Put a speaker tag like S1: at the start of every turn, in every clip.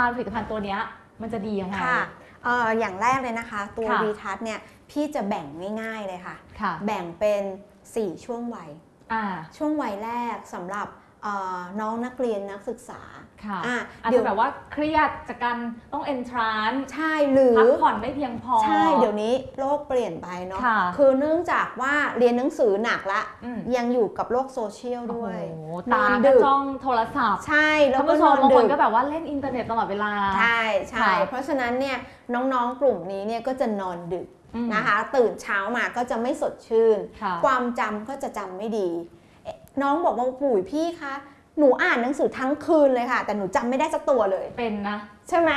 S1: านผลิตภัณฑ์ตัวเนี้ยมันจะดียังไง
S2: ค่ะเอ่ออย่างแรกเลยนะคะ ตัว
S1: ค่ะ
S2: วีทัศเนี่ยพี่จะแบ่งง่ายๆเลยค่ะ
S1: ค่ะ
S2: แบ่งเป็น 4 ช่วงวัย
S1: อ่า
S2: ช่วงวัยแรกสำหรับเอ่อ น้องนักเรียนนักศึกษา
S1: ค่ะ
S2: อะ
S1: อาจ
S2: เดี๋ย
S1: จะ
S2: ว
S1: แบบว่าเครียดจากการต้อง entrance
S2: ใช่หรือ
S1: พักผ่อนไม่เพียงพอ
S2: ใช่ เดี๋ยวนี้โลกเปลี่ยนไปเนาะ
S1: ค่ะ
S2: คือเนื่องจากว่าเรียนหนังสือหนักละ
S1: อืม
S2: ยังอยู่กับโลกโซเชียล
S1: โอ้
S2: ด้
S1: โห
S2: วย
S1: ตา
S2: อน
S1: ก็
S2: ดึก
S1: จ้องโทรศัพท์
S2: ใช่ แล้ว
S1: ท่าน
S2: ก็
S1: ผู้ช
S2: นอ
S1: ม
S2: น
S1: บางค
S2: ดึ
S1: น
S2: ก
S1: ก็แบบว่าเล่นอินเทอร์เน็ตตลอดเวลา
S2: ใช่ใช่
S1: ค่ะ
S2: เพราะฉะนั้นเนี่ยน้องๆกลุ่มนี้เนี่ยก็จะนอนดึก
S1: อืม
S2: นะคะ ตื่นเช้ามาก็จะไม่สดชื่น
S1: ค่ะ
S2: ความจำก็จะจำไม่ดีเอ๊ะ น้องบอกว่าปุ๋ยพี่คะหนูอ่านหนังสือทั้งคืนเลยค่ะ แต่หนูจำไม่ได้สักตัวเลย
S1: เป็นนะ
S2: ใช่ไหม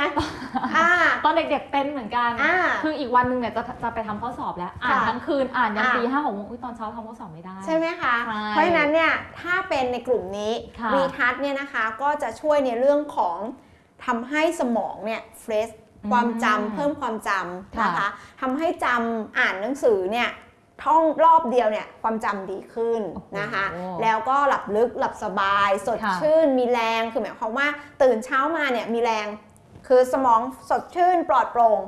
S2: อ่า
S1: ตอนเด็กๆเป็นเหมือนกัน
S2: อ่า
S1: คืออีกวันหนึงเนี่ยจะจะไปทำข้อสอบแล้ว อ่าน
S2: ค่ะ
S1: ทั้งคืนอ่านยัน
S2: อ่า
S1: ตีห้าหกโมงอุ๊ยตอนเช้าทำข้อสอบไม่ได้
S2: ใช่ไหมคะ
S1: ใช่
S2: เพราะฉะนั้นเนี่ยถ้าเป็นในกลุ่มนี้
S1: ค่ะ
S2: วีทัศน์เนี่ยนะคะก็จะช่วยในเรื่องของทำให้สมองเนี่ยเฟรช
S1: อืม
S2: ความจำเพิ่มความจำนะคะ
S1: ค่ะ
S2: ทำให้จำอ่านหนังสือเนี่ย ท่องรอบเดียวเนี่ยความจำดีขึ้น
S1: โอ้โห
S2: นะคะแล้วก็หลับลึกหลับสบาย สด
S1: ค่ะ
S2: ชื่น มีแรงคือหมายความว่าตื่นเช้ามาเนี่ยมีแรง คือสมองสดชื่นปลอดโปร่ง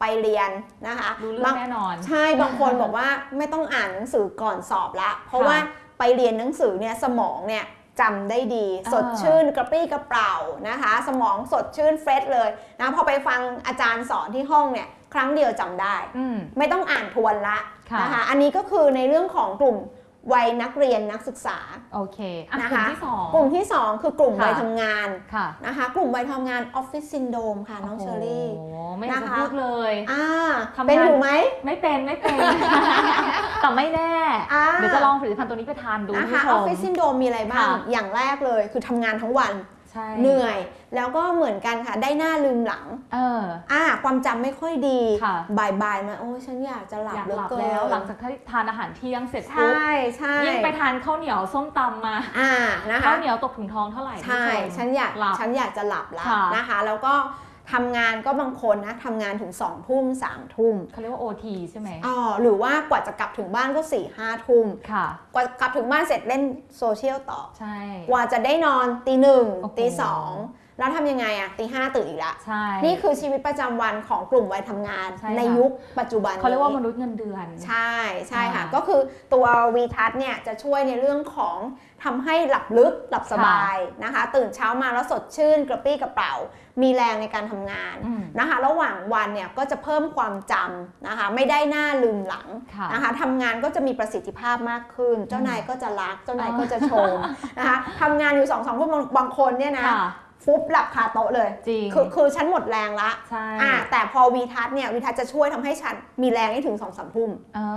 S2: ไปเรียนนะคะ
S1: รู้เรื่อบา
S2: ง
S1: งแน่นอน
S2: ใช่บางคนบอกว่าไม่ต้องอ่านหนังสือก่อนสอบละ เพราะว่าไปเรียนหนังสือเนี่ยสมองเนี่ยจำได้ดี
S1: อ่า
S2: สดชื่นกระปรี้กระเปร่านะคะ สมองสดชื่น fresh เลยนะพอไปฟังอาจารย์สอนที่ห้องเนี่ย ครั้งเดียวจำได้
S1: อืม
S2: ไม่ต้องอ่านทวนละ
S1: ค่ะ
S2: นะคะ อันนี้ก็คือในเรื่องของกลุ่มวัยนักเรียนนักศึกษา
S1: โอเคอะ
S2: นะ
S1: กลุ่ม
S2: คะ
S1: ที่สอง
S2: กลุ่มที่ 2 คือกลุ่ม
S1: ค่ะ
S2: วัยทำงาน
S1: ค่ะ
S2: นะคะกลุ่มวัยทำงาน office syndrome ค่ะน้องเชอรี่
S1: โอ้โหไม่อยากจะ
S2: นะคะ
S1: พูดเลย
S2: อ่า
S1: ทำงาน
S2: เป็นอยู่ไหม
S1: ไม่เป็นไม่เป็นแต่ไม่แน่
S2: อ่า
S1: เดี๋ยวจะลองผลิตภัณฑ์ตัวนี้ไปทานดู
S2: นะ
S1: คุณ
S2: คะ
S1: ผู้ช
S2: ออฟ
S1: ม
S2: ฟิศซินโดมมีอะไรบ้าง
S1: ค่ะ
S2: อย่างแรกเลยคือทำงานทั้งวัน
S1: ใช่
S2: เหนื่อย แล้วก็เหมือนกันค่ะ ได้หน้าลืมหลัง
S1: เออ
S2: อ่า ความจำไม่ค่อยดี
S1: ค่ะ
S2: บ่ายๆมาโอ้ยฉันอยากจะหลับ
S1: อยาก
S2: เหลือ
S1: หลับ
S2: เกิน
S1: แล้วหลังจากที่ทานอาหารเที่ยงเสร็จ
S2: ใช
S1: ปุ๊บ่
S2: ใช่
S1: ยิ่งไปทานข้าวเหนียวส้มตำมา
S2: อ่านะคะ
S1: ข้าวเหนียวตกถุงท้องเท่าไหร่
S2: ใช่
S1: คุณผู้ชม
S2: ฉันอยาก
S1: หลับ
S2: ฉันอยากจะหลับแล้ว
S1: ค่ะ
S2: นะคะ แล้วก็ ทำงานก็บางคนนะทำงานถึง2องทุ่มสามทุ่ม
S1: เขาเรียกว่า OT ใช่ไหม
S2: อ๋อหรือว่ากว่าจะกลับถึงบ้านก็4ี่ห้าทุ่ม
S1: ค่ะ
S2: กว่ากลับถึงบ้านเสร็จเล่นโซเชียลต่อ
S1: ใช่
S2: กว่าจะได้นอนตีหนึ่ง
S1: โอ้โห
S2: ตีสอง แล้วทำยังไงอะตีห้าตื่นอีกละ
S1: ใช่
S2: นี่คือชีวิตประจำวันของกลุ่มวัยทำงาน
S1: ใช่ค่ะ
S2: ในยุคปัจจุบัน
S1: เขาเรียกว่า
S2: นี้
S1: มนุษย์เงินเดือน
S2: ใช่ใช่ค่ะ
S1: อ่า
S2: ก็คือตัววีทัศเนี่ยจะช่วยในเรื่องของทำให้หลับลึกหลับสบายนะคะ ตื่นเช้ามาแล้วสดชื่นกระปรี้กระเป๋า มีแรงในการทำงาน
S1: อืม
S2: นะคะ ระหว่างวันเนี่ยก็จะเพิ่มความจำนะคะ ไม่ได้หน้าลืมหลัง
S1: ค่ะ
S2: นะคะทำงานก็จะมีประสิทธิภาพมากขึ้น เจ้านายก็จะรักเจ้านายก็จะชมนะคะทำงานอยู่สองสองคนบางบางคนเนี่ยนะ
S1: ค่ะ
S2: ฟุบหลับคาโต๊ะเลย
S1: จริง
S2: คือคือฉันหมดแรงละ
S1: ใช่
S2: อ่าแต่พอวีทัศน์เนี่ยวีทัศน์จะช่วยทำให้ฉันมีแรงให้ถึงสองสามทุ่ม
S1: อ่า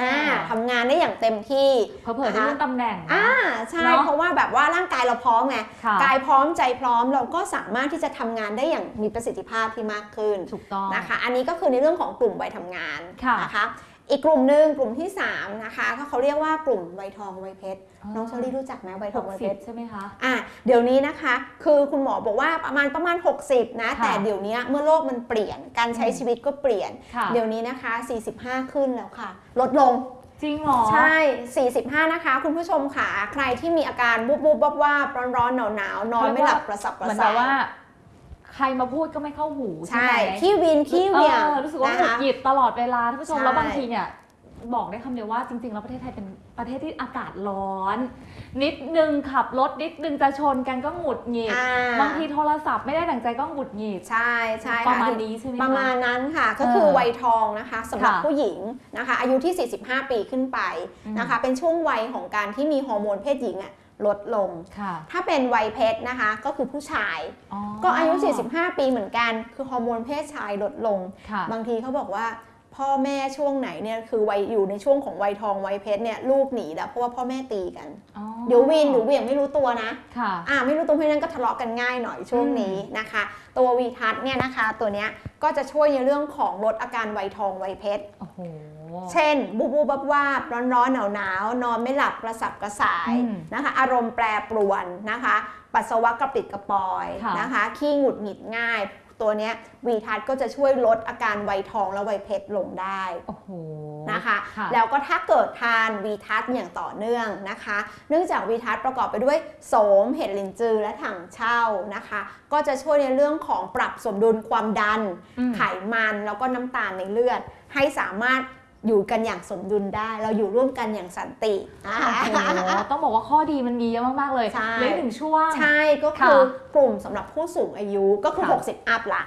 S2: อ่าทำงานได้อย่างเต็มที่
S1: เผลอๆได้เลื่อนตำแหน่งนะ
S2: อ่าใช่
S1: เนอะ
S2: เพราะว่าแบบว่าร่างกายเราพร้อมไง
S1: ค่ะ
S2: กายพร้อมใจพร้อมเราก็สามารถที่จะทำงานได้อย่างมีประสิทธิภาพที่มากขึ้น
S1: ถูกต้อง
S2: นะคะ อันนี้ก็คือในเรื่องของกลุ่มวัยทำงาน
S1: ค่ะ
S2: นะคะ อีกกลุ่มหนึ่งกลุ่มที่ 3 นะคะก็เขาเรียกว่ากลุ่มวัยทองวัยเพชรน้องเชอรี่รู้จักไหมวัยท
S1: ห
S2: อง
S1: ก
S2: วัย
S1: สิ
S2: เพ
S1: บ
S2: ชร
S1: ใช่ไหมคะ
S2: อะเดี๋ยวนี้นะคะ คือคุณหมอบอกว่าประมาณประมาณ 60 นะ
S1: ค่ะ
S2: แต่เดี๋ยวนี้เมื่อโลกมันเปลี่ยนการใช้
S1: อืม
S2: ชีวิตก็เปลี่ยน
S1: ค่ะ
S2: เดี๋ยวนี้นะคะ 45 ขึ้นแล้วค่ะ ลดลง
S1: จริงเหรอ
S2: ใช่ 45 นะคะ คุณผู้ชมค่ะ ใครที่มีอาการบุบบุบวับว่าบร้อนร้อนหนาวหนาวๆนอนไม่หลับกระสับกระ
S1: เหมือน
S2: ส่า
S1: แบบ
S2: ย
S1: ว่า ใครมาพูดก็ไม่เข้าหูใช่
S2: ใช่
S1: ไหม
S2: ขี้วินขี้เหวี่ยง
S1: ออรู้สึกว่าห
S2: นะ
S1: งุด
S2: คะ
S1: หงิดตลอดเวลาท่านผู้ชม
S2: ใช่
S1: แล้วบางทีเนี่ยบอกได้คำเดียวว่าจริง ๆ แล้วประเทศไทยเป็นประเทศที่อากาศร้อน นิดนึงขับรถนิดนึงจะชนกันก็หงุดหงิด
S2: อ่า
S1: บางทีโทรศัพท์ไม่ได้ดั่งใจก็หงุดหงิด
S2: ใช่ใช่
S1: ประ
S2: ค่ะ
S1: มาณนี้ใช่ไหมค
S2: ประมาณนั้นค่ะ ก็คือ
S1: เออ
S2: วัยทองนะคะสำหรับ
S1: ค่ะ
S2: ผู้หญิงนะคะ อายุที่ 45 ปีขึ้นไป
S1: อืม
S2: นะคะ เป็นช่วงวัยของการที่มีฮอร์โมนเพศหญิงอะ ลดลง
S1: ค่ะ
S2: ถ้าเป็นวัยเพศนะคะ ก็คือผู้ชาย ก็อายุ 45 ปีเหมือนกัน คือฮอร์โมนเพศชายลดลง
S1: ค่ะ
S2: บางทีเขาบอกว่าพ่อแม่ช่วงไหนเนี่ยคือวัยอยู่ในช่วงของวัยทองวัยเพชรเนี่ยลูกหนีแล้วเพราะว่าพ่อแม่ตีกัน
S1: อ๋อ
S2: เดี๋ยววีนเดี๋ยวเหวี่ยงไม่รู้ตัวนะ
S1: ค่ะ
S2: อ่าไม่รู้ตัวเพราะฉะนั้นก็ทะเลาะกันง่ายหน่อยช่วงนี้นะคะ ตัววีทัศน์เนี่ยนะคะตัวเนี้ยก็จะช่วยในเรื่องของลดอาการวัยทองวัยเพชร
S1: โอ้โห
S2: เช่นบูบูบับวาบร้อนร้อนหนาวหนาวนอนไม่หลับกระสับกระส่าย
S1: อืม
S2: นะคะ อารมณ์แปรปรวนนะคะ ปัสสาวะกระปิดกระปอย
S1: ค่ะ
S2: นะคะ ขี้หงุดหงิดง่าย ตัวเนี้ยวีทัศน์ก็จะช่วยลดอาการวัยทองและวัยเพชรลงได้
S1: โอ้โห
S2: นะคะ
S1: ค่ะ
S2: แล้วก็ถ้าเกิดทานวีทัศอย่างต่อเนื่องนะคะ เนื่องจากวีทัศประกอบไปด้วยโสมเห็ดลินจือและถังเช่านะคะ ก็จะช่วยในเรื่องของปรับสมดุลความดัน
S1: อืม
S2: ไขมันแล้วก็น้ำตาลในเลือด ให้สามารถ อยู่กันอย่างสมดุลได้ เราอยู่ร่วมกันอย่างสันติอ่า
S1: โอ้โหต้องบอกว่าข้อดีมันมีเยอะมาก ๆ เลย
S2: ใช่
S1: เหลยหนึ่งช่วง
S2: ใช่ก็คือกลุ่มสำหรับผู้สูงอายุก็คือ
S1: ค่ะ
S2: 60 อัพละ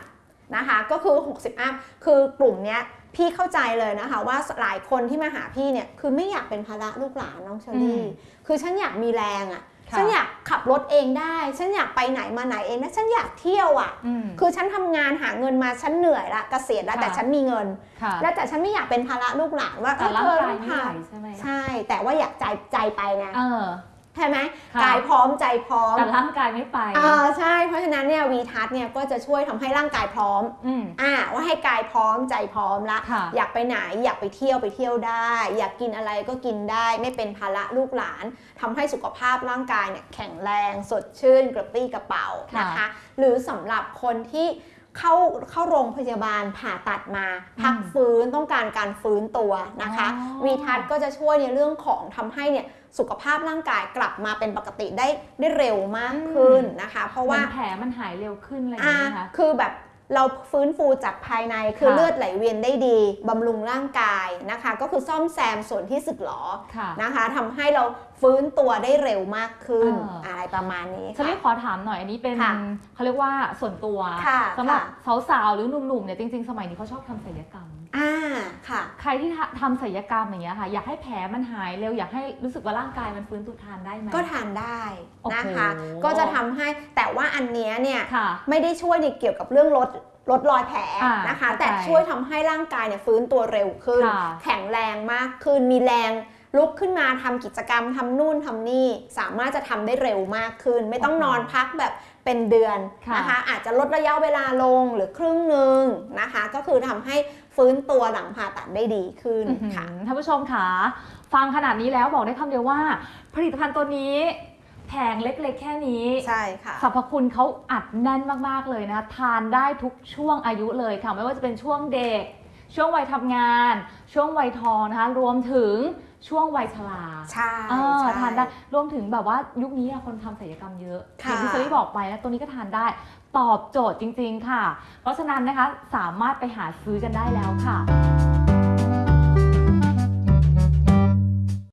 S2: นะคะก็คือ 60 อัพคือกลุ่มเนี้ยพี่เข้าใจเลยนะคะว่าหลายคนที่มาหาพี่เนี่ยคือไม่อยากเป็นภาระลูกหลานน้องเชอรี่
S1: อืม
S2: คือฉันอยากมีแรงอะ่ะ
S1: ค่ะ
S2: ฉันอยากขับรถเองได้ ฉันอยากไปไหนมาไหนเองนะฉันอยากเที่ยวอะ่ะ
S1: อืม
S2: คือฉันทำงานหาเงินมาฉันเหนื่อยละเกษียณแล้ว
S1: ค่ะ
S2: แต่ฉันมีเงิน
S1: ค่ะ
S2: แล้วแต่ฉันไม่อยากเป็นภาระลูกหลานว่า
S1: แต่
S2: เออ
S1: ร่าง
S2: เธอกา
S1: ย
S2: ต้อง
S1: ไม่
S2: พา
S1: ไหวใช่ไหม
S2: ใช่ แต่ว่าอยากใจใจไปไง
S1: เออ
S2: ใช่ไหม
S1: ค่ะ
S2: กายพร้อมใจพร้อม
S1: แต่ร่างกายไม่ไป
S2: อ่าใช่เพราะฉะนั้นเนี่ยวีทัศเนี่ยก็จะช่วยทำให้ร่างกายพร้อม
S1: อืม
S2: อ่าว่าให้กายพร้อมใจพร้อมละ
S1: ค่ะ
S2: อยากไปไหนอยากไปเที่ยวไปเที่ยวได้ อยากกินอะไรก็กินได้ ไม่เป็นภาระลูกหลานทำให้สุขภาพร่างกายเนี่ยแข็งแรงสดชื่นกระปรี้กระเป๋า
S1: ค่ะ
S2: นะคะ หรือสำหรับคนที่ เข้าเข้าโรงพยาบาลผ่าตัดมา พักฟื้นต้องการการฟื้นตัวนะคะ
S1: อ๋อ
S2: วีทัศก็จะช่วยในเรื่องของทำให้เนี่ยสุขภาพร่างกายกลับมาเป็นปกติได้ได้เร็วมากขึ้นนะคะ เพราะ
S1: เหมื
S2: ว่า
S1: อนแผลมันหายเร็วขึ้นอะไรอย่าง
S2: อ่า
S1: เงี้ยนะคะ
S2: คือแบบ เราฟื้นฟูจากภายในคือ
S1: ค่ะ
S2: เลือดไหลเวียนได้ดีบำรุงร่างกายนะคะ ก็คือซ่อมแซมส่วนที่สึกหรอ
S1: ค่ะ
S2: นะคะทำให้เราฟื้นตัวได้เร็วมากขึ้น
S1: เอออ
S2: อะไรประมาณนี้
S1: ฉันเรี
S2: ค่ะ
S1: ยกขอถามหน่อยอันนี้เป็น
S2: ค่ะ
S1: เขาเรียกว่าส่วนตัว
S2: ค่ะ
S1: สำหรับ
S2: ค่ะ
S1: สาวๆหรือหนุ่มๆเนี่ยจริงๆ สมัยนี้เขาชอบทำศัลยกรรม
S2: อ่า ค่ะ
S1: ใครที่ทำศัลยกรรมอย่างเงี้ยค่ะ อยากให้แผลมันหายเร็วอยากให้รู้สึกว่าร่างกายมันฟื้นตัวทานได้ไหม
S2: ก็ทานได้นะคะ
S1: โอ้โห
S2: ก็จะทำให้แต่ว่าอันเนี้ยเนี่ย
S1: ค่ะ
S2: ไม่ได้ช่วยในเกี่ยวกับเรื่องลดลดรอยแผล
S1: อ่า
S2: นะคะ
S1: เข้าใจ
S2: แต่ช่วยทำให้ร่างกายเนี่ยฟื้นตัวเร็วขึ้น
S1: ค่ะ
S2: แข็งแรงมากขึ้นมีแรงลุกขึ้นมาทำกิจกรรมทำนู่นทำนี่ สามารถจะทำได้เร็วมากขึ้น ไม่ต้องนอนพักแบบเป็นเดือน
S1: ค่ะ
S2: นะคะ อาจจะลดระยะเวลาลงหรือครึ่งหนึ่งนะคะ ก็คือทำให้ ฟื้นตัวหลังผ่าตัดได้ดีขึ้น
S1: อื้อหือ
S2: ค่ะ
S1: ท่านผู้ชมค่ะฟังขนาดนี้แล้วบอกได้คำเดียวว่า ผลิตภัณฑ์ตัวนี้แผงเล็กๆ แค่นี้
S2: ใช่ค่ะ
S1: สรรพคุณเขาอัดแน่นมากๆเลยนะทานได้ทุกช่วงอายุเลยค่ะ ไม่ว่าจะเป็นช่วงเด็ก ช่วงวัยทำงาน ช่วงวัยทองนะคะ รวมถึง ช่วงวัยชรา
S2: ใช่
S1: เออ
S2: ใช่
S1: ทานได้รวมถึงแบบว่ายุคนี้อะคนทำศัลยกรรมเยอะอ
S2: ค่ะ
S1: ย่างที่เซรี่บอกไปนะตัวนี้ก็ทานได้ตอบโจทย์จริง ๆ ค่ะ เพราะฉะนั้นนะคะสามารถไปหาซื้อกันได้แล้วค่ะ